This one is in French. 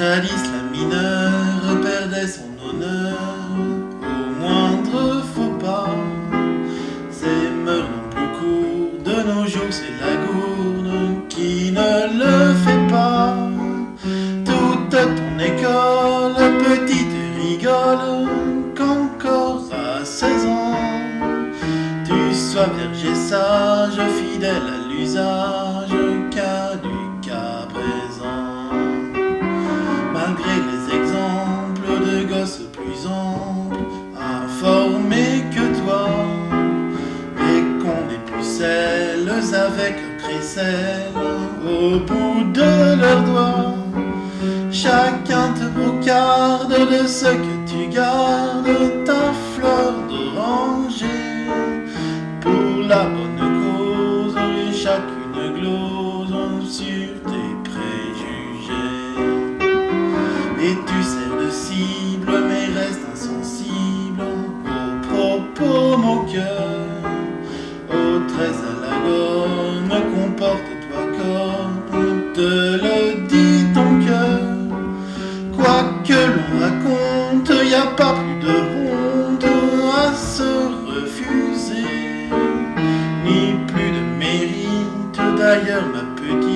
Jadis la mineure perdait son honneur au moindre faux pas. Ses mœurs n'ont plus cours, de nos jours c'est la gourde qui ne le fait pas. Toute ton école, petite rigole, qu'encore à 16 ans, tu sois vierge sage, fidèle à l'usage, avec crécelle au bout de leurs doigts. Chacun te brocarde de ce que tu gardes, ta fleur d'oranger. Pour la bonne cause, chacune glose sur tes préjugés. Et tu sers de cible, mais reste insensible y a pas plus de honte à se refuser, ni plus de mérite d'ailleurs ma petite.